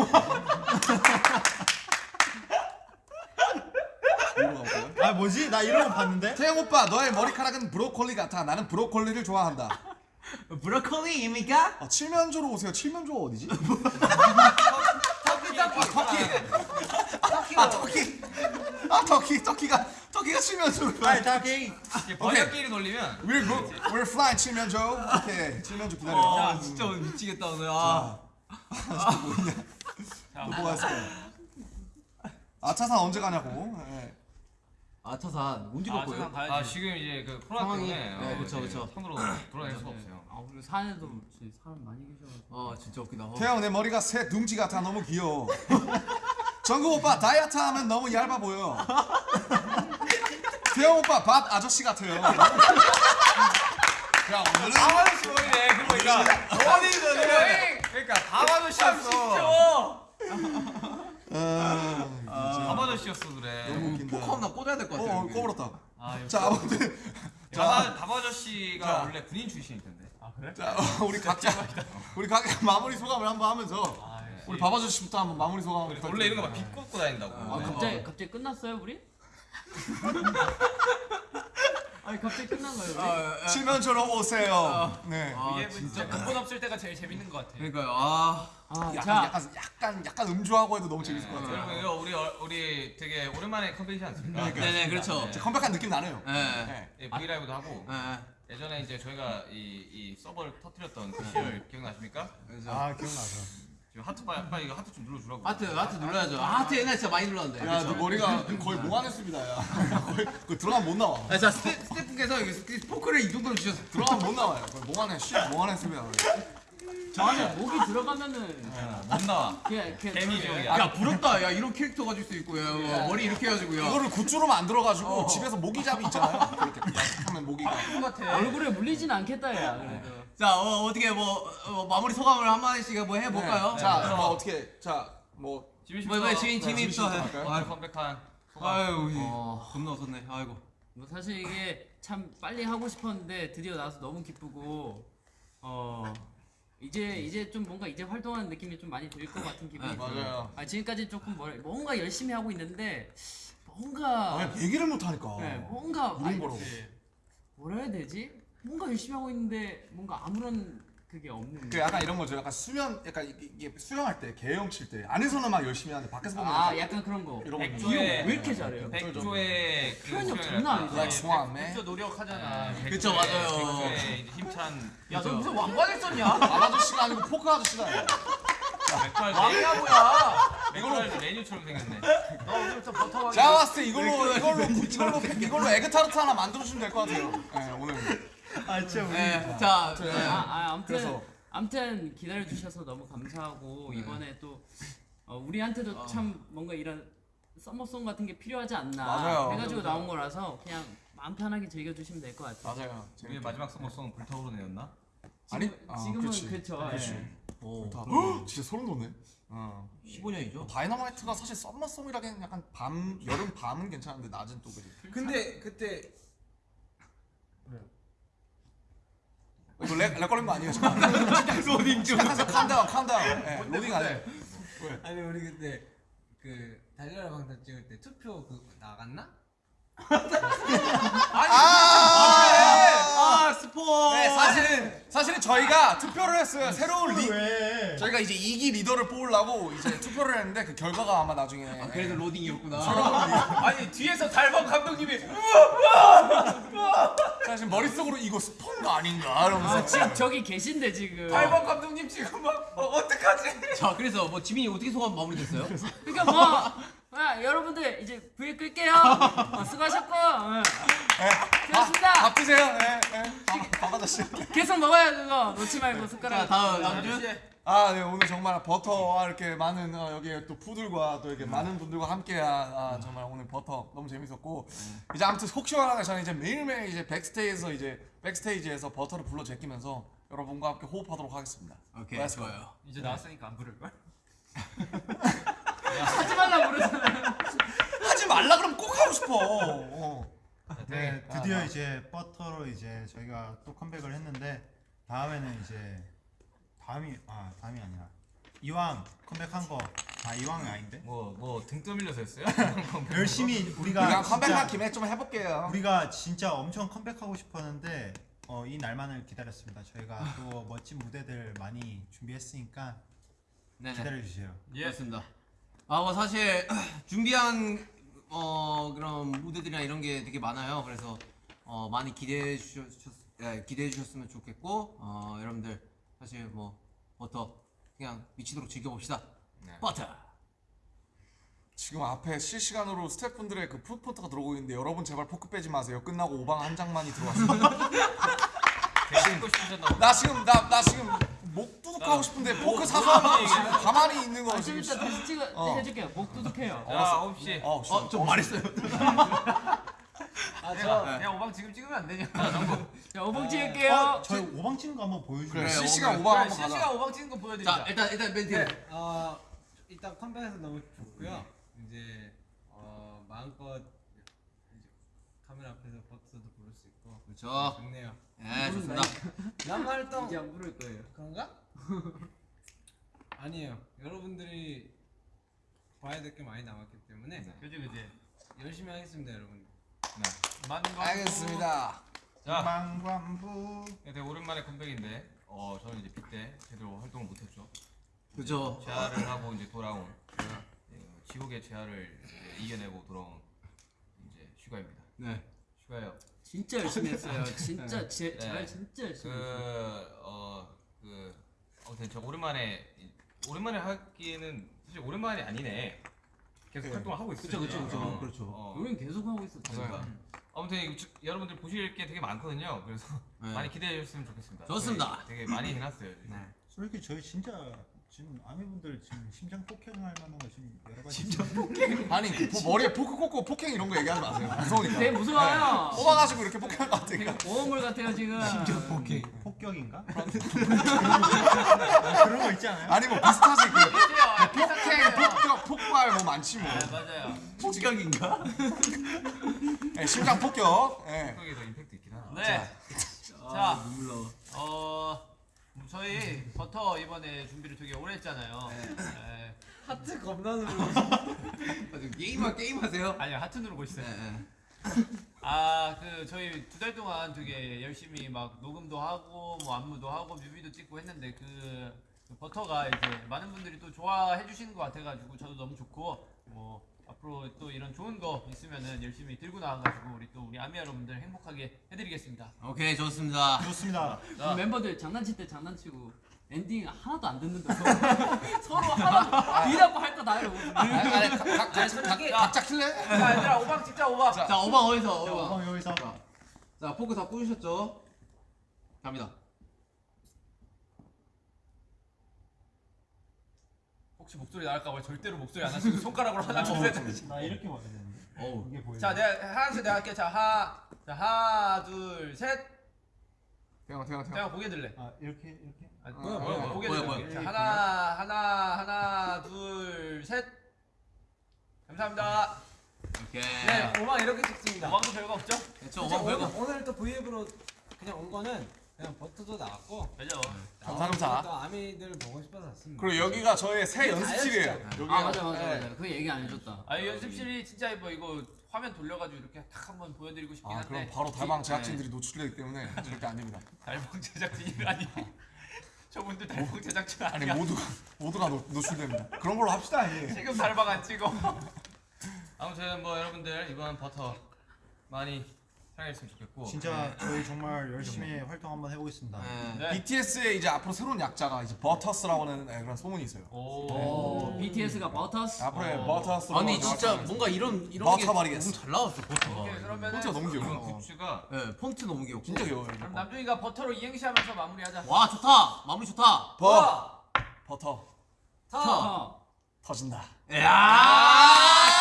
이거 가볼까요? 아 뭐지? 나 이런 거 봤는데? 태형 오빠 너의 머리카락은 브로콜리 같아. 나는 브로콜리를 좋아한다. 브로콜리입니까? 아, 칠면조로 오세요. 칠면조가 어디지? 터키 터키 아 터키. 아 터키 터키가 터키가 칠면조. 아이 다케이. 이게 번역기를 돌리면 We're go, we're flying 칠면조. 오케이 칠면조 기다려. 아 진짜 오늘 미치겠다 오늘. 아. 자, 또 뭐가 있을까요? 아 차산 언제 가냐고. 예. 아차산 아, 거예요? 세상 가야지. 아 지금 이제 그 코로나 상황이- 때문에 네, 어, 그쵸, 이제 그쵸. 손으로 돌아다닐 수가 없어요. 아 그리고 산에도 진짜 사람 많이 계셔가지고 아 진짜 웃기다. 어. 태영 내 머리가 새 둥지 같아 너무 귀여워. 정국 오빠 다이어트 하면 너무 얇아 보여. 태영 오빠 밥 아저씨 같아요. 야 오늘은 아저씨 머리네 그거 보니까 어디든 그러니까 다마저씨였어 아, 다바저씨였어 그래. 너무 웃긴다. 포크 하나 꽂아야 될 것 같아. 어, 여기. 꺼버렸다. 아. 자 아무튼 자. 원래 군인 출신일 텐데. 아 그래? 자 우리 각자 우리 각자 마무리 소감을 한번 하면서 아, 역시. 우리 밥 아저씨부터 한번 마무리 소감. 원래- 원래 이런 거막 비꼬고 다닌다고. 아 네. 갑자기 갑자기 끝났어요 우리? 아니 갑자기 끝난 거예요? 아, 아, 칠면조로 오세요. 네. 아, 이게 진짜 근본 없을 때가 제일 재밌는 것 같아. 그러니까요. 아. 아, 약간, 자 약간 약간 약간 음주하고 해도 너무 재밌을 것 같아요. 여러분 이거 우리 어- 우리 되게 오랜만에 컴백이지 않습니까? 네 네 그렇죠. 이제 컴백한 느낌 나네요. 예. 네. 예, 브이라이브도 하고 예. 예전에 이제 저희가 이, 이 서버를 터뜨렸던 그 시절 기억나십니까? 아 기억나서. 지금 하트 빨리, 빨리 이거 하트 좀 눌러주라고. 하트 하트 눌러야죠. 아, 하트 옛날 진짜 많이 눌렀는데. 야, 너 머리가 거의 몽환했습니다, 야. 거의 그 들어가면 못 나와. 아, 자 스태, 스태프께서 포크를 이 정도로 주셔서 들어가면 못 나와요. 거의 몽환해, 씨, 몽환했습니다. 저 안에 목이 들어가면은 못 나와. 그냥 개미지옥이야. 야 부럽다. 야 이런 캐릭터 가질 수 있고 야 어, 머리 이렇게 해가지고요. 이거를 굿즈로 만들어가지고 집에서 모기잡이 있잖아요. 그렇게 딱 하면 모기가. 얼굴에 물리진 않겠다 야 그래도 자 어, 어떻게 뭐 어, 마무리 소감을 한 마디씩 뭐 해볼까요? 네. 자, 뭐 어떻게, 자, 뭐 지민 뭐, 뭐 지민 지민 지민부터 씨부터 해. 할까요? 오늘 컴백한 소감. 아유 어. 겁나 웃었네. 아이고. 뭐 사실 이게 참 빨리 하고 싶었는데 드디어 나와서 너무 기쁘고 어 이제 이제 좀 뭔가 이제 활동하는 느낌이 좀 많이 들 것 같은 기분이 아, 들어요. 맞아요. 아 지금까지 조금 뭘 뭔가 열심히 하고 있는데 뭔가 아, 얘기를 못 하니까. 네, 뭔가 아니. 뭐라 해야 되지? 뭔가 열심히 하고 있는데 뭔가 아무런 그게 없는 그 약간 이런 거죠. 약간 수면, 약간 이게- 이게 수영할 때, 개영 칠 때, 안에서는 막 열심히 하는데 밖에서 보면 아 약간 약간 그런 거 이런 거. 백조의- 왜 이렇게 잘해요? 백조의 그 표현력 수영이랄까. 장난 아니죠. Like Swan, man. 진짜 노력하잖아. 백조의- 그쵸, 맞아요. 백조의 힘찬 야, 너 무슨 왕관을 썼냐? 밥 아저씨가 아니고 포크 아저씨다. 맥주할 왕이야 뭐야? 맥주할 메뉴처럼 생겼네. 너 오늘부터 버터왕이. 제가 봤을 때 이걸로, 이걸로, 이걸로, 이걸로 에그타르트 하나 만들어주시면 될 것 같아요. 네, 오늘. 아 진짜 우리. 네. 자 네. 아, 아 아무튼 그래서. 아무튼 기다려 주셔서 너무 감사하고 이번에 또 어, 우리한테도 참 뭔가 이런 summer song 같은 게 필요하지 않나 맞아요. 해가지고 나온 거라서 그냥 마음 편하게 즐겨 주시면 될 것 같아요. 맞아요. 우리의 마지막 summer song은 불타오르네였나? 아니, 지금, 아, 지금은 그렇지. 그렇죠. 그렇지. 예. 오, 다. 헉, 진짜 소름 돋네. 어. 15년이죠. 다이너마이트가 사실 summer song이라기엔 약간 밤 여름 밤은 괜찮은데 낮은 또 그지. 근데 그때 이거 렉, 렉 걸린 거 아니에요? 지금? 로딩 중. 잠깐 calm down calm down. 네, 로딩 안 해. 아니 우리 그때 그 달려라 방탄 찍을 때 투표 그 나갔나? 아 스포. 네, 사실은 사실은 저희가 투표를 했어요. 새로운 리 왜? 저희가 이제 2기 리더를 뽑으려고 이제 투표를 했는데 그 결과가 아마 나중에 그래도 로딩이었구나. 아니 뒤에서 달범 감독님이 사실 머릿속으로 이거 스폰 거 아닌가 이러면서 아 지금 저기 계신데 지금. 달범 감독님 지금 막 어, 어떡하지? 자 그래서 뭐 지민이 어떻게 소감 마무리됐어요? 그러니까 뭐 아, 여러분들 이제 브이 끌게요. 어, 수고하셨고 어, 수고하셨습니다. 밥 드세요. 네, 네. 아저씨. 계속 먹어요 그거 놓지 말고 자 숟가락. 다음 다음 주. 아, 네, 오늘 정말 버터와 이렇게 많은 어, 여기 또 푸들과 또 이렇게 많은 분들과 함께 아, 정말 오늘 버터 너무 재밌었고 이제 아무튼 속 시원하게 저는 이제 매일매일 이제 백스테이지에서 이제 백스테이지에서 버터를 불러 제끼면서 여러분과 함께 호흡하도록 하겠습니다. 오케이. 좋아요. 이제 나왔으니까 안 부를 걸? 하지 말라 그러잖아요. 하지 말라 그러면 꼭 하고 싶어. 어. 네, 아, 드디어 아. 이제 버터로 이제 저희가 또 컴백을 했는데 다음에는 이제 다음이 아 다음이 아니라 이왕 컴백한 거 아 이왕이 아닌데 뭐 뭐 등 떠밀려서 했어요? 열심히 우리가 우리가 컴백한 김에 좀 해볼게요. 우리가 진짜 엄청 컴백하고 싶었는데 어, 이 날만을 기다렸습니다. 저희가 또 멋진 무대들 많이 준비했으니까 네네. 기다려 주세요. 예. 그렇습니다. 아, 뭐 사실 준비한 어 그런 무대들이나 이런 게 되게 많아요. 그래서 어 많이 기대해 주셨 예, 기대해 주셨으면 좋겠고 어 여러분들 사실 뭐 버터 그냥 미치도록 즐겨봅시다. 네. 버터. 지금 앞에 실시간으로 스태프분들의 그 푸드포트가 들어오고 있는데 여러분 제발 포크 빼지 마세요. 끝나고 오방 한 장만이 들어왔습니다. 보다. 나 지금 나 나 지금 목 두둑하고 싶은데 포크 사서 가만히 있는 거 아, 좀 지금. 이따 다시 찍어 어. 해줄게요. 목 두둑해요. 자 9시 어, 씨. 어, 좀 말했어요. 아, 내가 저 그냥 오방 지금 찍으면 안 되냐? 자, 오봉 찍을게요. 어, 저희 오방 치는 거 한번 보여주세요. 실시간 오방 한번 가자. 실시간 오방 찍는 거 보여드리자. 자, 일단 일단 멘트. 네, 어, 일단 컴백해서 너무 좋고요. 이제 어, 마음껏 이제 카메라 앞에서 버트도 부를 수 있고 그렇죠. 좋네요. 예, 좋습니다. 남 활동 이제 안 부를 거예요. 그런가? 아니에요. 여러분들이 봐야 될 게 많이 남았기 때문에 그지 그지. 열심히 하겠습니다, 여러분. 만광. 알겠습니다. 자 망관부 네, 되게 오랜만에 컴백인데 어 저는 이제 빗대 제대로 활동을 못했죠. 그렇죠. 재활을 하고 이제 돌아온 예, 지옥의 재활을 이제 이겨내고 돌아온 이제 슈가입니다. 네. 슈가요. 진짜 열심히 했어요. 진짜 제, 네. 잘 진짜 열심히 했어요. 그어그 아무튼 저 오랜만에 이- 오랜만에 하기에는 사실 오랜만이 아니네. 계속 활동을 하고 있어요. 그쵸, 그쵸, 그쵸. 어, 그렇죠. 어. 계속 하고 있었죠. 그러니까. 아무튼 이거 주- 여러분들 보실 게 되게 많거든요. 그래서 네. 많이 기대해 주셨으면 좋겠습니다. 좋습니다. 되게 많이 해놨어요. 네. 솔직히 저희 진짜 지금 아미분들 지금 심장 폭행할 만한 거 지금 여러 가지 심장 아니 그 포- 머리에 포크 꽂고 폭행 이런 거 얘기하지 마세요. 무서우니까. 되게 무서워요. 뽑아가지고 이렇게 폭행할 것 같으니까. 오물 같아요 지금. 폭행 폭격인가? 그런 거 있지 않아요? 아니 뭐 비슷하지 그 그치요. 폭행, 폭격, 폭발 뭐 많지 뭐. 네, 맞아요. 폭격인가? 예, 심장 폭격. 예. 성격에 더 임팩트 있긴 하나. 네. 아, 자, 눈물 나와. 어 저희 버터 이번에 준비를 되게 오래 했잖아요. 네. 하트 겁나 누르. 아, 게임하 게임 하세요? 아니요 하트 누르고 있어요. 네, 네. 아그 저희 두 달 동안 되게 열심히 막 녹음도 하고 뭐 안무도 하고 뮤비도 찍고 했는데 그, 그 버터가 이제 많은 분들이 또 좋아해 주시는 것 같아가지고 저도 너무 좋고 뭐 앞으로 또 이런 좋은 거 있으면은 열심히 들고 나와가지고 우리 또 우리 아미 여러분들 행복하게 해드리겠습니다. 오케이 좋습니다. 좋습니다. 우리 멤버들 장난칠 때 장난치고 엔딩 하나도 안 듣는다. 서로, 서로 하나도 니라고 할거 각- 각- 각- 각자 킬래? 자 얘들아 오방 찍자 오방. 자 오방 어디서? 자, 오방. 오방 여기서 자, 자 포크 다 꽂으셨죠? 갑니다. 혹시 목소리 나갈까봐 절대로 목소리 안 하시고 손가락으로 하나 둘셋 나 이렇게 봐야 되는데 어우. 이게 보여. 자 내가 하나씩 내가 할게 자 하나 자 하나 둘셋 태영 태영 태영. 제가 고개 들래 아 이렇게 이렇게 아, 어, 뭐야 어, 뭐야 어, 고개 뭐야, 들래 뭐야. 자 하나 하나 하나 둘셋 감사합니다 오케이. 네, 오만 이렇게 찍습니다. 오방도 별거 없죠? 저 오방 별거. 오늘, 오늘 또 브이앱으로 그냥 온 거는 그냥 버터도 나왔고 그죠? 감사합니다. 또 아미들 보고 싶어서 왔습니다. 그리고 여기가 저의 새 연습실이에요. 여기가 아 맞아 맞아 예. 맞아. 그 얘기 안 해줬다. 아이 연습실이 진짜 예뻐 이거 화면 돌려가지고 이렇게 딱 한번 보여드리고 싶긴 아 한데 그럼 바로 달방 네. 제작진들이 노출되기 때문에 절대 안 됩니다. 달방 제작진이라니 저분들 달방 제작진 아니 아니야 모두가 모두가 노, 노출됩니다. 그런 걸로 합시다. 예. 지금 달방 안 찍어 아무튼 뭐 여러분들 이번 버터 많이 사랑했으면 좋겠고 진짜 저희 정말 열심히 활동 한번 해보겠습니다. 네. 네. BTS의 이제 앞으로 새로운 약자가 이제 버터스라고 하는 예, 그런 소문이 있어요. 오오 BTS가 버터스. 앞으로 어. 버터스로 아니 진짜 뭔가 이런 이런 게 버터버리겠어. 너무 잘 나왔어 버터가. 그러면은 폰트가 너무 귀여워. 굿즈가 네 폰트 너무 귀엽고. 진짜 귀여워요. 이거. 그럼 남준이가 버터로 이행시 하면서 마무리하자 와 좋다 마무리 좋다. 버 버터 터. 터진다. 야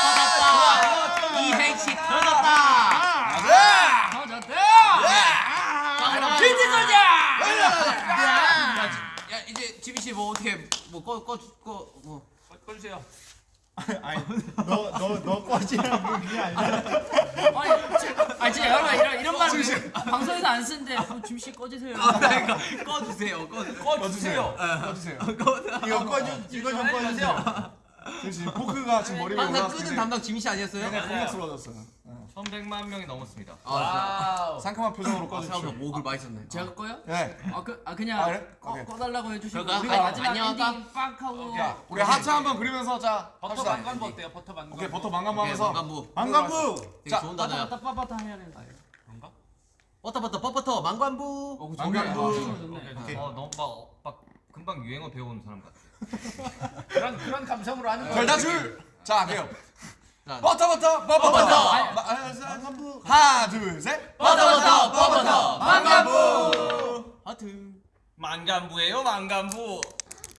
터졌다. 이행시 터졌다. 지민 씨뭐 어떻게 뭐꺼꺼꺼뭐 꺼주세요 아니 너너너 꺼지라고 그게 아니라 아니, 지- 아니 진짜 여러분 안 쓰는데 어, 짐씨 꺼지세요. 그러니까 꺼주세요. 꺼주. 꺼주세요. 꺼주세요. 이거 꺼주 이거 좀 꺼주세요. 지금 포크가 지금 머리 위에 항상 올라왔을 끄는 때 담당 지민 씨 아니었어요? 굉장히 공격스러워졌어요. 1100만 명이 넘었습니다. 아, 와우. 상큼한 표정으로 진짜. 아, 꺼주십시오. 생각보다 목을 많이 썼네. 제가 꺼요? 네. 아, 그, 아 그냥 아, 그래? 꺼, 오케이. 꺼달라고 해주시고 그럴까? 우리가 아, 마지막 안녕하다. 엔딩 빡 하고 자, 우리 하트 한번 그리면서 자 버터 합시다. 망간부 어때요? 버터 망간부. 오케이 버터 망간부 오케이, 하면서 망간부. 안간부. 되게 자, 좋은 빠따 단어야. 빠따 빠따 해야 돼. 버터버터 뻣버터 만관부. 어, 만관부. 오케이. 어 너무 막, 막 금방 유행어 배워온 사람 같아. 그런 그런 감성으로 하는 거예요. 별다줄. 자, 할게요. 자, 버터 버터 버터 버터. 만관부. 하나 둘 셋. 버터 버터 뻣버터 만관부. 하트. 만관부예요 만관부.